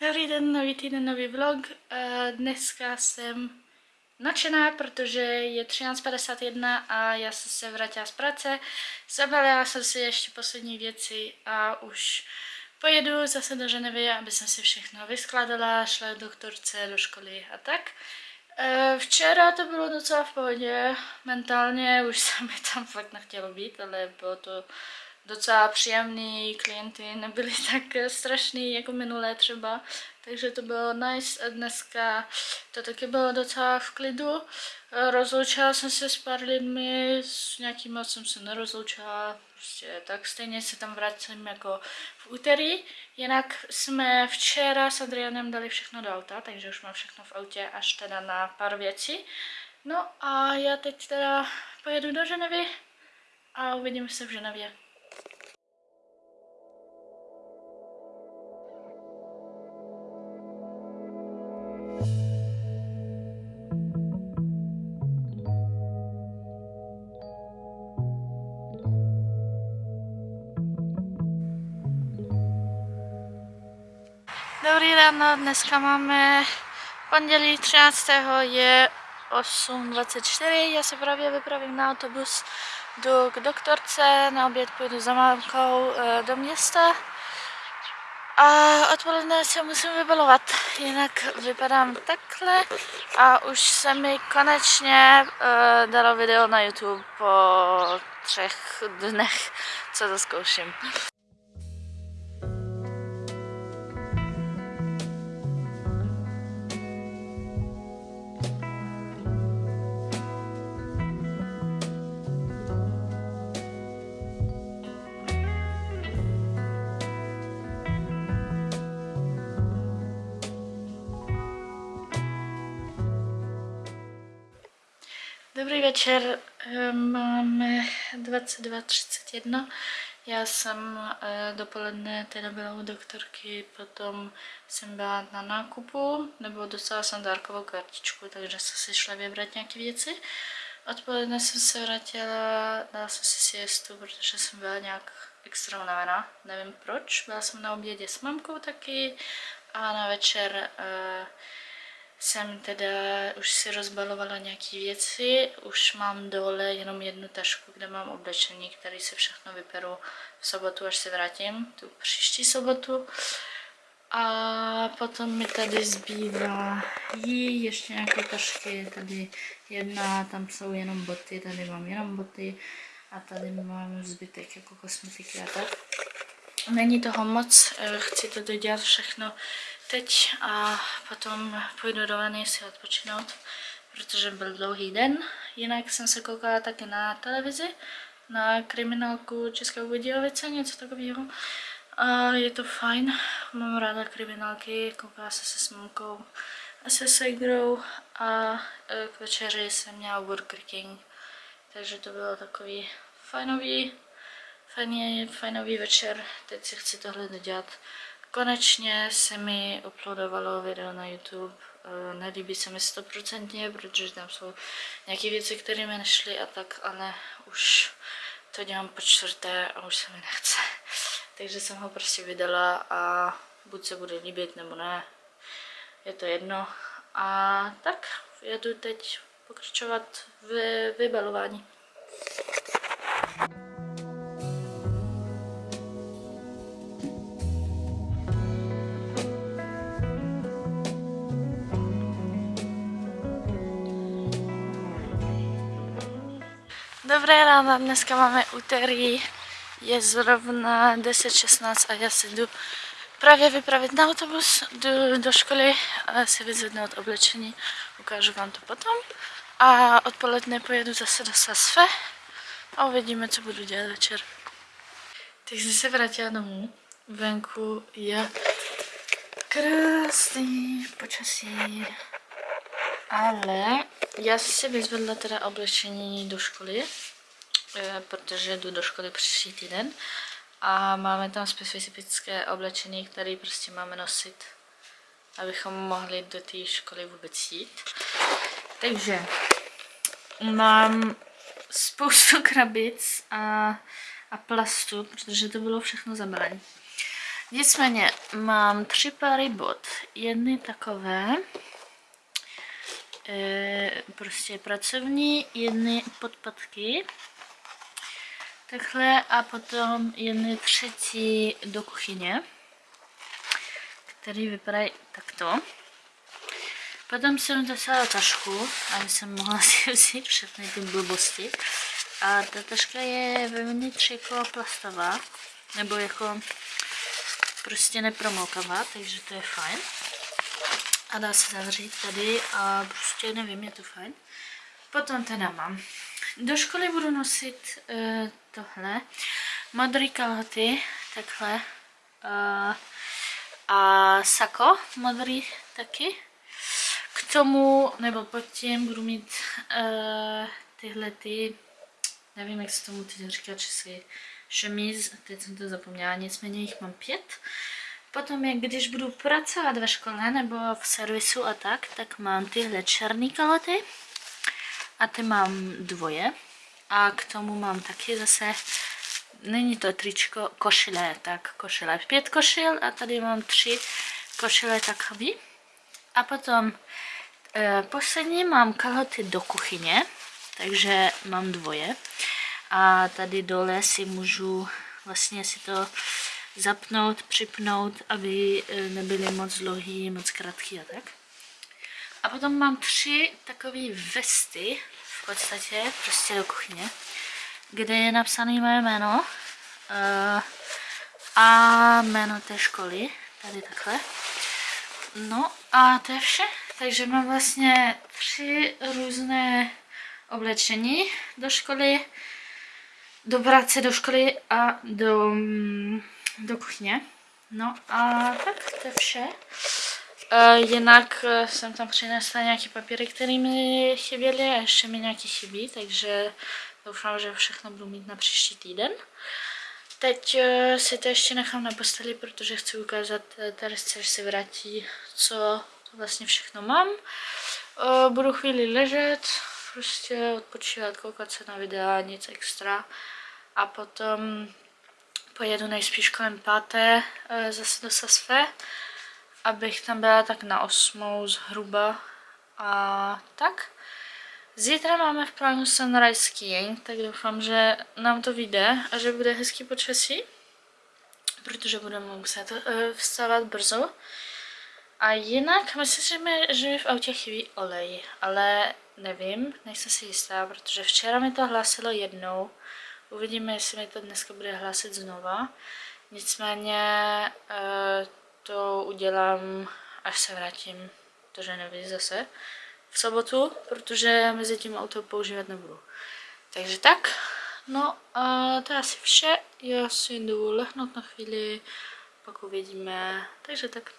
Dobrý den, nový týden, nový vlog. Eh, Dneska jsem nadšená, protože je 13.51 a já jsem se vrátila z práce. Zabalila jsem si ještě poslední věci a už pojedu zase do Ženevy, aby jsem si všechno vyskladala, šla k doktorce do školy a tak. Eh, Včera to bylo docela v pohodě, mentálně už se mi tam fakt nechtělo být, ale bylo to docela příjemný, klienty nebyli tak strašný jako minulé třeba, takže to bylo nice a dneska to taky bylo docela v klidu. Rozloučila jsem se s pár lidmi, s nějakým jsem se nerozloučila, prostě tak stejně se tam vracím jako v úterý. Jinak jsme včera s Adrianem dali všechno do auta, takže už mám všechno v autě až teda na pár věcí. No a já teď teda pojedu do Ženevy a uvidíme se v Ženevě. Ráno, dneska máme pondělí 13. je 8.24, já se právě vypravím na autobus, jdu k doktorce, na oběd půjdu za mámkou eh, do města a odpoledne se musím vybalovat, jinak vypadám takhle a už se mi konečně uh, dalo video na YouTube po třech dnech, co to zkouším. Dobrý večer, eh, máme 22.31. Já jsem eh, dopoledne teda byla u doktorky, potom jsem byla na nákupu, nebo dostala jsem dárkovou kartičku, takže jsem si šla vybrat nějaké věci. Odpoledne jsem se vrátila, dala jsem si siestu, protože jsem byla nějak extra unavená, nevím proč. Byla jsem na obědě s mamkou taky a na večer uh, jsem teda už si rozbalovala nějaké věci, už mám dole jenom jednu tašku, kde mám oblečení, které si všechno vyperu v sobotu, až se vrátím, tu příští sobotu. A potom mi tady zbývá jí ještě nějaké tašky, tady jedna, tam jsou jenom boty, tady mám jenom boty a tady mám zbytek jako kosmetiky a tak. Není toho moc, eh, chci to dodělat všechno teď a potom půjdu do vany si odpočinout, protože byl dlouhý den. Jinak jsem se koukala taky na televizi, na kriminálku České Budějovice, něco takového. A je to fajn, mám ráda kriminálky, koukala se se s mamkou a se segrou a e, k večeři jsem měla Burger King, takže to bylo takový fajnový, fajný, fajnový večer, teď si chci tohle dodělat. Konečně se mi uploadovalo video na YouTube, eh, nelíbí se mi stoprocentně, protože tam jsou nějaké věci, které mi nešly a tak, ale už to dělám po čtvrté a už se mi nechce. Takže jsem ho prostě vydala a buď se bude líbit nebo ne, je to jedno. A tak, jedu teď pokračovat v vybalování. Dobré ráno, dneska máme úterý, je zrovna 10.16 a já se jdu právě vypravit na autobus do, do školy a si vyzvednout oblečení, ukážu vám to potom. A odpoledne pojedu zase do Sasfe a uvidíme, co budu dělat večer. Teď jsem se vrátila domů, venku je krásný počasí, ale já jsem si vyzvedla teda oblečení do školy, eh, protože jdu do školy příští týden a máme tam specifické oblečení, které prostě máme nosit, abychom mohli do té školy vůbec jít. Takže mám spoustu krabic a, a plastu, protože to bylo všechno zabraň. Nicméně mám tři pary bot. Jedny takové, prostě pracovní, jedny podpatky, takhle a potom jedny třetí do kuchyně, který vypadají takto. Potom jsem dostala tašku, aby jsem mohla si vzít všechny ty blbosti. A ta taška je vevnitř jako plastová, nebo jako prostě nepromokavá, takže to je fajn. A dá se zavřít tady a prostě nevím, je to fajn. Potom teda mám. Do školy budu nosit uh, tohle. Modrý kalhoty, takhle. Uh, a sako modrý taky. K tomu, nebo pod tím budu mít uh, tyhle ty, nevím, jak se tomu teď říká česky, šemiz, teď jsem to zapomněla, nicméně jich mám pět. Potom, jak když budu pracovat ve škole nebo v servisu a tak, tak mám tyhle černé kaloty a ty mám dvoje. A k tomu mám taky zase, není to tričko, košile, tak košile. Pět košil a tady mám tři košile takový. A potom e, poslední mám kaloty do kuchyně, takže mám dvoje a tady dole si můžu vlastně si to zapnout, připnout, aby e, nebyly moc dlouhý, moc krátký a tak. A potom mám tři takové vesty, v podstatě, prostě do kuchyně, kde je napsané moje jméno uh, a jméno té školy, tady takhle. No a to je vše, takže mám vlastně tři různé oblečení do školy, do práce, do školy a do, mm, do kuchyně. No a tak to je vše. Uh, jinak uh, jsem tam přinesla nějaké papíry, které mi chyběly a ještě mi nějaké chybí, takže doufám, že všechno budu mít na příští týden. Teď uh, si to ještě nechám na posteli, protože chci ukázat Teresce, až se vrátí, co vlastně všechno mám. Budu chvíli ležet, prostě odpočívat, koukat se na videa, nic extra. A potom pojedu nejspíš kolem páté e, zase do Sasfe, abych tam byla tak na osmou zhruba. A tak. Zítra máme v plánu sunrise skiing, tak doufám, že nám to vyjde a že bude hezký počasí, protože budeme muset uh, vstávat brzo. A jinak myslím, že mi v autě chybí olej, ale nevím, nejsem si jistá, protože včera mi to hlásilo jednou. Uvidíme, jestli mi to dneska bude hlásit znova. Nicméně eh, to udělám, až se vrátím do Ženevy zase v sobotu, protože mezi tím auto používat nebudu. Takže tak, no a to je asi vše. Já si jdu lehnout na chvíli, pak uvidíme. Takže tak.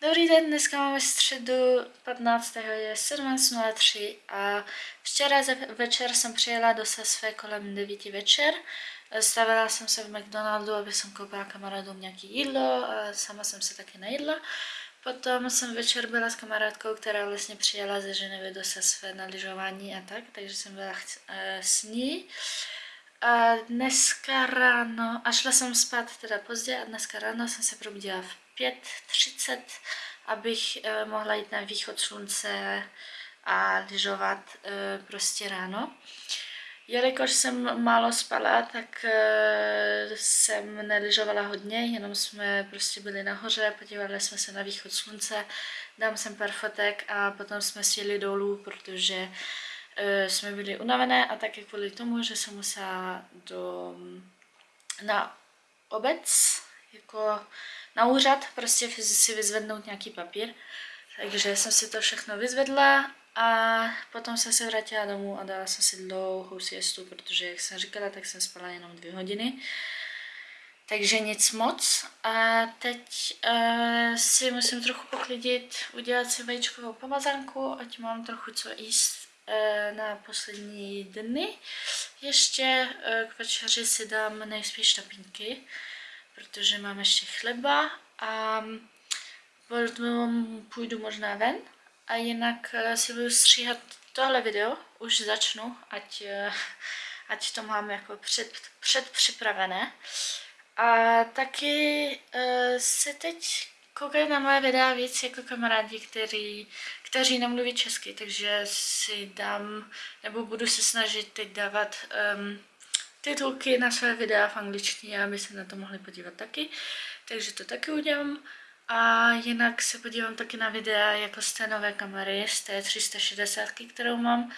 Dobrý den, dneska máme středu 15. je 17.03 a včera večer jsem přijela do Sasve kolem 9 večer. Stavila jsem se v McDonaldu, aby jsem koupila kamarádům nějaké jídlo a sama jsem se taky najedla. Potom jsem večer byla s kamarádkou, která vlastně přijela ze Ženevy do Sasve na lyžování a tak, takže jsem byla eh, s ní. A dneska ráno, a šla jsem spát teda pozdě a dneska ráno jsem se probudila v 5.30, abych eh, mohla jít na východ slunce a lyžovat eh, prostě ráno. Jelikož jsem málo spala, tak uh, jsem nelyžovala hodně, jenom jsme prostě byli nahoře, podívali jsme se na východ slunce, dám sem pár fotek a potom jsme sjeli dolů, protože jsme byli unavené a taky kvůli tomu, že jsem musela do, na obec, jako na úřad, prostě si vyzvednout nějaký papír. Takže jsem si to všechno vyzvedla a potom jsem se vrátila domů a dala jsem si dlouhou siestu, protože jak jsem říkala, tak jsem spala jenom dvě hodiny. Takže nic moc. A teď uh, si musím trochu poklidit, udělat si vajíčkovou pomazánku, ať mám trochu co jíst uh, na poslední dny. Ještě uh, k večeři si dám nejspíš tapínky protože mám ještě chleba a potom půjdu možná ven a jinak eh, si budu stříhat tohle video, už začnu, ať, eh, ať to mám jako před, předpřipravené. A taky uh, se teď koukají na moje videa víc jako kamarádi, kteří, kteří nemluví česky, takže si dám, nebo budu se snažit teď dávat um, titulky na své videa v angličtině, aby se na to mohli podívat taky. Takže to taky udělám. A jinak se podívám taky na videa jako z té nové kamery, z té 360, kterou mám,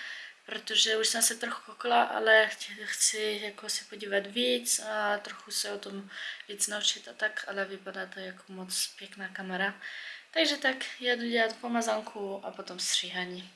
protože už jsem se trochu kokla, ale chci jako si podívat víc a trochu se o tom víc naučit a tak, ale vypadá to jako moc pěkná kamera. Takže tak, jedu dělat pomazánku a potom stříhání.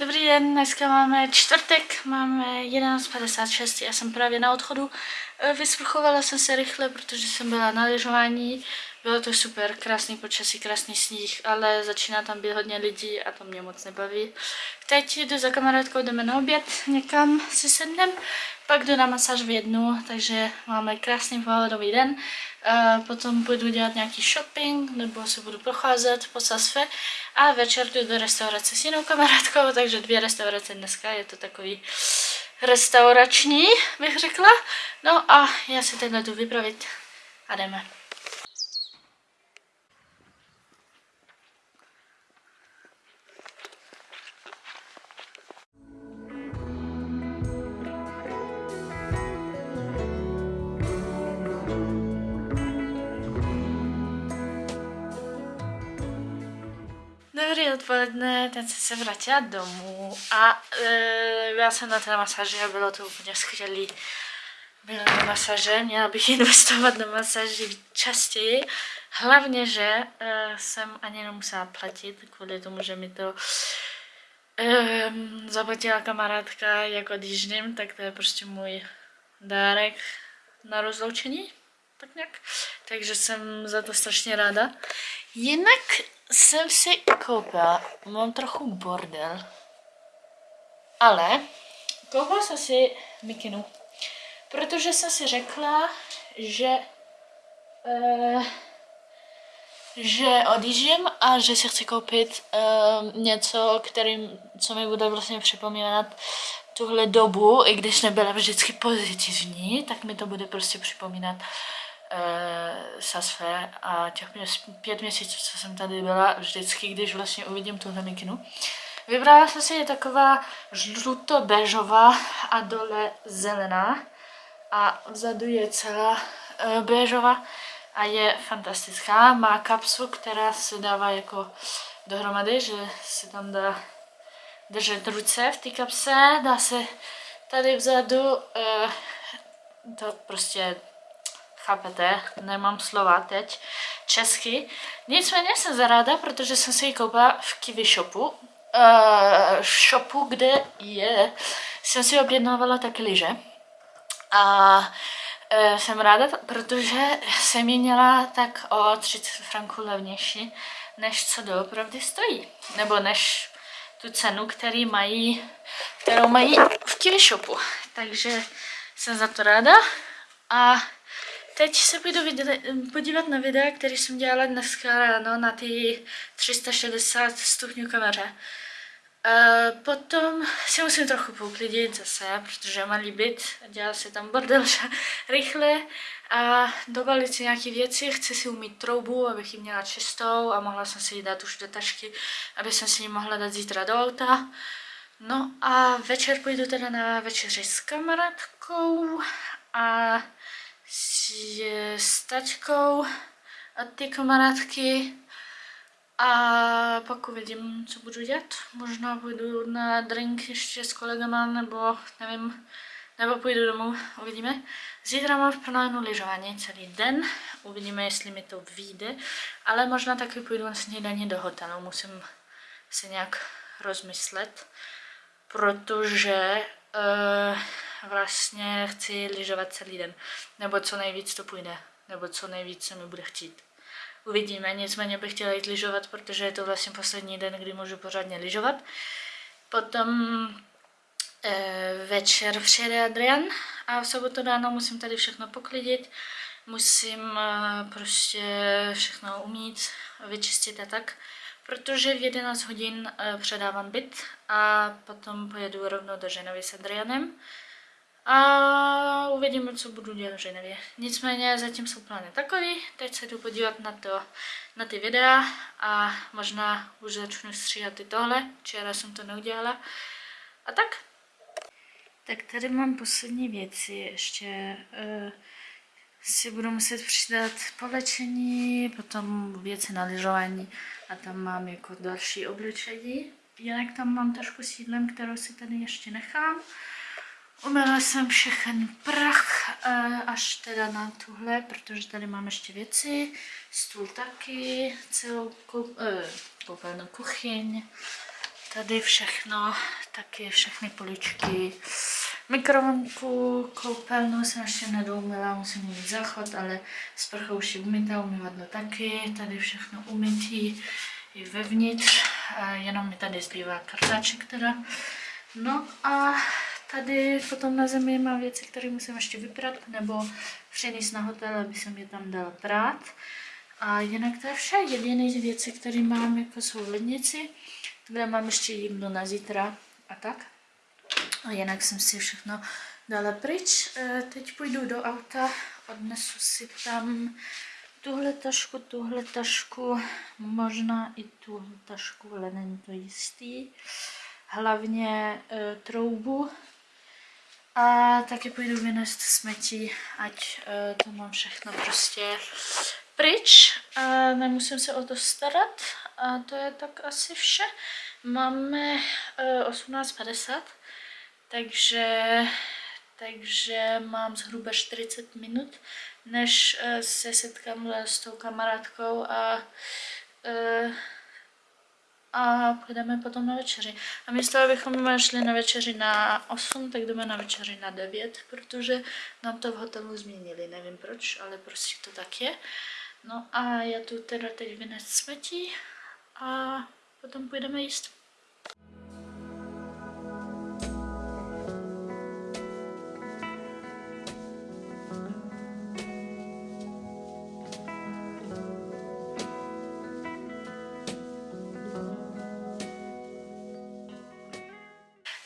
Dobrý den, dneska máme čtvrtek, máme 11.56, já jsem právě na odchodu. E, vysprchovala jsem se rychle, protože jsem byla na lyžování. Bylo to super, krásný počasí, krásný sníh, ale začíná tam být hodně lidí a to mě moc nebaví. Teď jdu za kamarádkou, jdeme na oběd někam si sednem, pak jdu na masáž v jednu, takže máme krásný pohodový den. Uh, potom půjdu dělat nějaký shopping, nebo se budu procházet po Sasfe a večer jdu do restaurace s jinou kamarádkou, takže dvě restaurace dneska, je to takový restaurační, bych řekla. No a já si teď jdu vypravit a jdeme. Dobrý odpoledne, teď jsem se vrátila domů a e, byla jsem na té masáži a bylo to úplně skvělý. byla na masaže, měla bych investovat do masaži častěji. Hlavně, že uh, jsem ani nemusela platit kvůli tomu, že mi to um, zaplatila kamarádka, jak odjíždím, tak to je prostě můj dárek na rozloučení, tak nějak. Takže jsem za to strašně ráda. Jinak jsem si koupila, mám trochu bordel, ale koupila jsem si mikinu, protože jsem si řekla, že uh, že odjíždím a že si chci koupit uh, něco, kterým, co mi bude vlastně připomínat tuhle dobu, i když nebyla vždycky pozitivní, tak mi to bude prostě připomínat uh, Sasfe a těch pět měsíců, co jsem tady byla, vždycky, když vlastně uvidím tuhle mikinu. Vybrala jsem si je taková žluto-béžová a dole zelená a vzadu je celá uh, béžová a je fantastická. Má kapsu, která se dává jako dohromady, že se tam dá držet ruce v té kapse, dá se tady vzadu, uh, to prostě chápete, nemám slova teď, česky. Nicméně jsem zaráda, protože jsem si ji koupila v Kiwi shopu, uh, shopu, kde je, jsem si objednávala taky lyže. A e, jsem ráda, protože jsem ji měla tak o 30 franků levnější, než co doopravdy stojí. Nebo než tu cenu, který mají, kterou mají v TV shopu. Takže jsem za to ráda. A teď se půjdu podívat na videa, který jsem dělala dneska ráno na ty 360 stupňů kameře. Uh, potom si musím trochu pouklidit zase, protože mám líbit, dělá se tam bordel rychle a dobalit si nějaké věci, chci si umít troubu, abych ji měla čistou a mohla jsem si ji dát už do tašky, aby jsem si ji mohla dát zítra do auta. No a večer půjdu teda na večeři s kamarádkou a s, taťkou a ty kamarádky. A pak uvidím, co budu dělat. Možná půjdu na drink ještě s kolegama, nebo nevím, nebo půjdu domů, uvidíme. Zítra mám v plánu lyžování celý den, uvidíme, jestli mi to vyjde, ale možná taky půjdu na snídaní do hotelu, musím si nějak rozmyslet, protože uh, vlastně chci lyžovat celý den, nebo co nejvíc to půjde, nebo co nejvíc se mi bude chtít. Uvidíme, nicméně bych chtěla jít lyžovat, protože je to vlastně poslední den, kdy můžu pořádně lyžovat. Potom e, večer přijede Adrian a v sobotu ráno musím tady všechno poklidit. Musím e, prostě všechno umít, vyčistit a tak, protože v 11 hodin e, předávám byt a potom pojedu rovnou do Ženovy s Adrianem a uvidíme, co budu dělat v Ženevě. Nicméně zatím jsou plány takový, teď se jdu podívat na, to, na ty videa a možná už začnu stříhat i tohle, včera jsem to neudělala. A tak. Tak tady mám poslední věci, ještě uh, si budu muset přidat polečení, potom věci na lyžování a tam mám jako další obličení. Jinak tam mám trošku sídlem, kterou si tady ještě nechám. Umyla jsem všechen prach eh, až teda na tuhle, protože tady mám ještě věci. Stůl taky, celou eh, koupelnou kuchyň. Tady všechno, taky všechny poličky. Mikrovlnku, koupelnu jsem ještě nedoumila, musím mít záchod, ale sprcha už je umytá, umývadlo taky. Tady všechno umytý i vevnitř, jenom mi tady zbývá kartáček teda. No a Tady potom na zemi mám věci, které musím ještě vyprat, nebo přenést na hotel, aby jsem je tam dala prát. A jinak to je vše. Jediné věci, které mám, jako jsou lednici. Kde mám ještě jídlo na zítra a tak. A jinak jsem si všechno dala pryč. E, teď půjdu do auta, odnesu si tam tuhle tašku, tuhle tašku, možná i tuhle tašku, ale není to jistý. Hlavně e, troubu, a taky půjdu vynést smetí, ať uh, to mám všechno prostě pryč. A nemusím se o to starat. A to je tak asi vše. Máme uh, 18.50, takže takže mám zhruba 40 minut, než eh, se setkám s tou kamarádkou a eh, a půjdeme potom na večeři. A místo, abychom šli na večeři na 8, tak jdeme na večeři na 9, protože nám to v hotelu změnili, nevím proč, ale prostě to tak je. No a já tu teda teď vynes smetí a potom půjdeme jíst.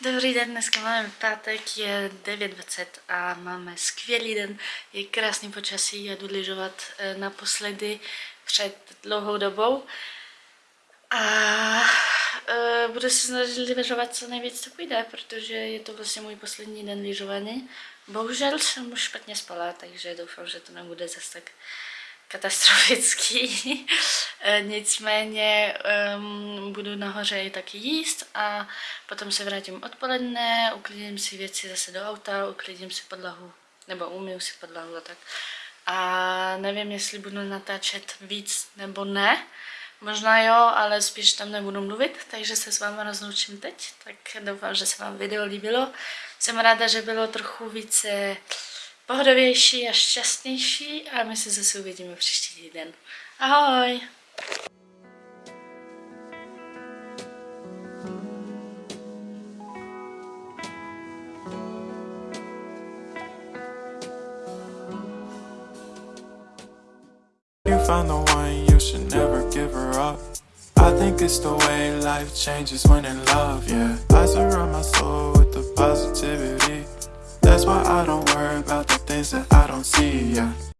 Dobrý den, dneska máme pátek, je 9.20 a máme skvělý den, je krásný počasí, jdu lyžovat eh, naposledy před dlouhou dobou a uh, budu se snažit lyžovat co nejvíc to půjde, protože je to vlastně můj poslední den lyžování. Bohužel jsem už špatně spala, takže doufám, že to nebude zase tak katastrofický. E, nicméně um, budu nahoře i taky jíst a potom se vrátím odpoledne, uklidím si věci zase do auta, uklidím si podlahu, nebo umiju si podlahu a tak. A nevím, jestli budu natáčet víc nebo ne. Možná jo, ale spíš tam nebudu mluvit, takže se s vámi rozloučím teď. Tak doufám, že se vám video líbilo. Jsem ráda, že bylo trochu více pohodovější a šťastnější a my se zase uvidíme příští týden. Ahoj! find the one, you should never give her up. I think it's the way life changes when in love, yeah. I surround my soul with the positivity. That's why I don't worry about the things that I don't see, yeah